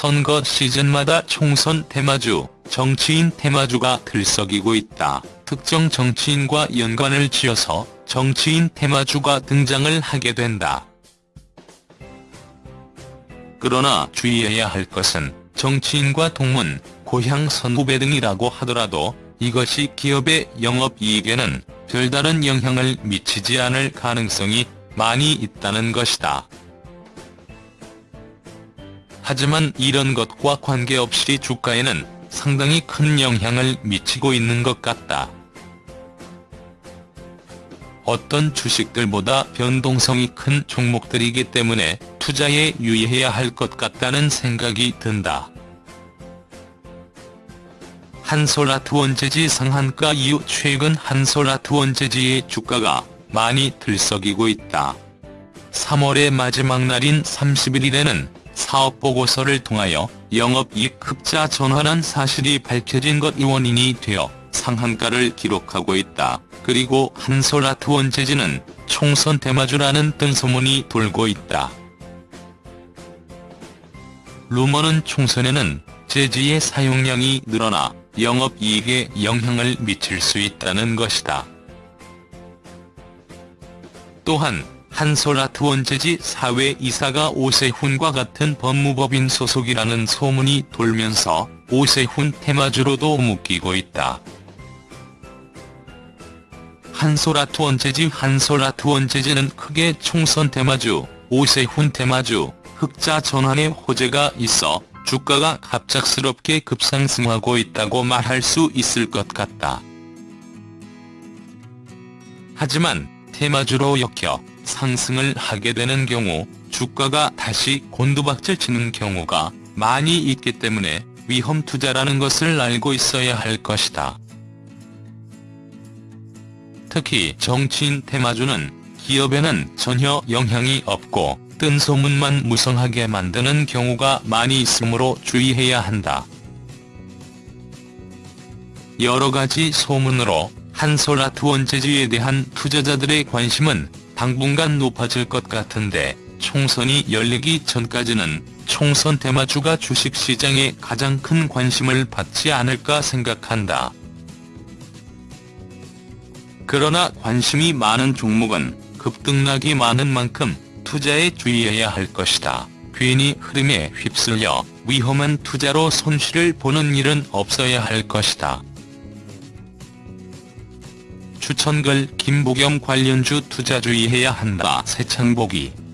선거 시즌마다 총선 테마주, 정치인 테마주가 들썩이고 있다. 특정 정치인과 연관을 지어서 정치인 테마주가 등장을 하게 된다. 그러나 주의해야 할 것은 정치인과 동문, 고향 선후배 등이라고 하더라도 이것이 기업의 영업이익에는 별다른 영향을 미치지 않을 가능성이 많이 있다는 것이다. 하지만 이런 것과 관계없이 주가에는 상당히 큰 영향을 미치고 있는 것 같다. 어떤 주식들보다 변동성이 큰 종목들이기 때문에 투자에 유의해야 할 것 같다는 생각이 든다. 한솔아트 원재지 상한가 이후 최근 한솔아트 원재지의 주가가 많이 들썩이고 있다. 3월의 마지막 날인 31일에는 사업보고서를 통하여 영업이익 흑자 전환한 사실이 밝혀진 것이 원인이 되어 상한가를 기록하고 있다. 그리고 한솔아트 원 재지는 총선 대마주라는 뜬소문이 돌고 있다. 루머는 총선에는 재지의 사용량이 늘어나 영업이익에 영향을 미칠 수 있다는 것이다. 또한 한솔아트 원재지 사회이사가 오세훈과 같은 법무법인 소속이라는 소문이 돌면서 오세훈 테마주로도 묶이고 있다. 한솔아트 원재지 한솔아트 원재지는 크게 총선 테마주, 오세훈 테마주, 흑자 전환의 호재가 있어 주가가 갑작스럽게 급상승하고 있다고 말할 수 있을 것 같다. 하지만 테마주로 엮여 상승을 하게 되는 경우 주가가 다시 곤두박질 치는 경우가 많이 있기 때문에 위험 투자라는 것을 알고 있어야 할 것이다. 특히 정치인 테마주는 기업에는 전혀 영향이 없고 뜬 소문만 무성하게 만드는 경우가 많이 있으므로 주의해야 한다. 여러 가지 소문으로 한솔아트 원재지에 대한 투자자들의 관심은 당분간 높아질 것 같은데 총선이 열리기 전까지는 총선 대마주가 주식시장에 가장 큰 관심을 받지 않을까 생각한다. 그러나 관심이 많은 종목은 급등락이 많은 만큼 투자에 주의해야 할 것이다. 괜히 흐름에 휩쓸려 위험한 투자로 손실을 보는 일은 없어야 할 것이다. 추천글 김보겸 관련주 투자 주의해야 한다. 세창보기